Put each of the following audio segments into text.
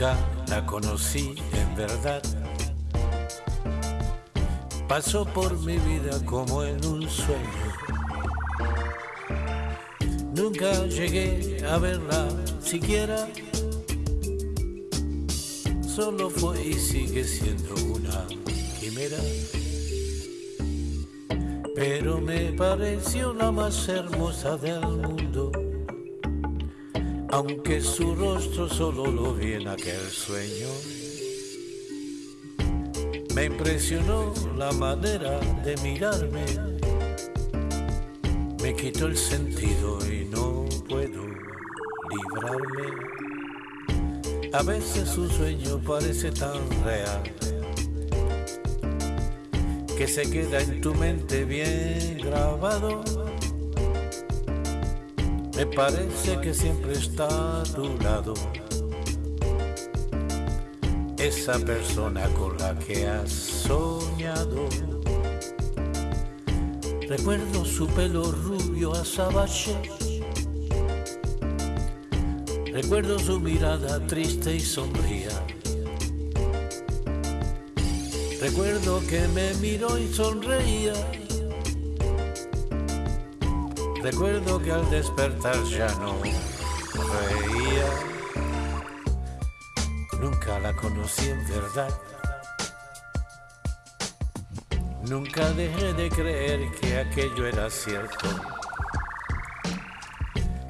La conocí en verdad. Pasó por mi vida como en un sueño. Nunca llegué a verla siquiera. Solo fue y sigue siendo una quimera. Pero me pareció la más hermosa del mundo aunque su rostro solo lo vi en aquel sueño. Me impresionó la manera de mirarme, me quitó el sentido y no puedo librarme. A veces un sueño parece tan real que se queda en tu mente bien grabado me parece que siempre está a tu lado. Esa persona con la que has soñado. Recuerdo su pelo rubio azabache. Recuerdo su mirada triste y sombría. Recuerdo que me miró y sonreía Recuerdo que al despertar ya no reía. Nunca la conocí en verdad. Nunca dejé de creer que aquello era cierto.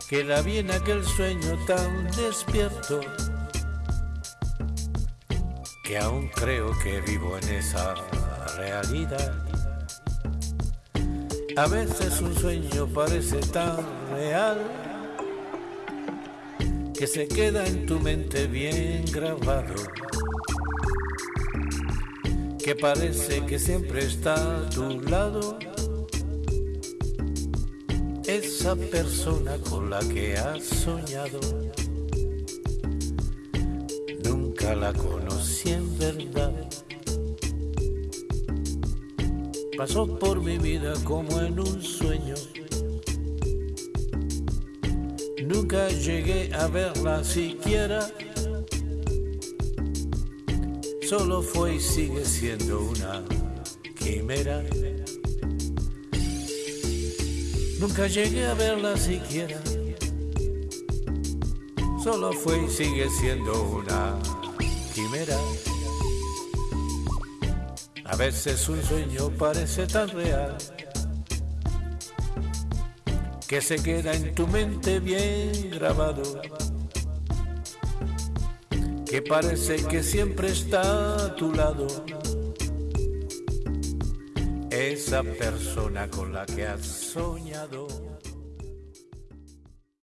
Que la vi en aquel sueño tan despierto. Que aún creo que vivo en esa realidad. A veces un sueño parece tan real que se queda en tu mente bien grabado, que parece que siempre está a tu lado. Esa persona con la que has soñado, nunca la conocí en pasó por mi vida como en un sueño. Nunca llegué a verla siquiera. Solo fue y sigue siendo una quimera. Nunca llegué a verla siquiera. Solo fue y sigue siendo una quimera. A veces un sueño parece tan real que se queda en tu mente bien grabado, que parece que siempre está a tu lado. Esa persona con la que has soñado.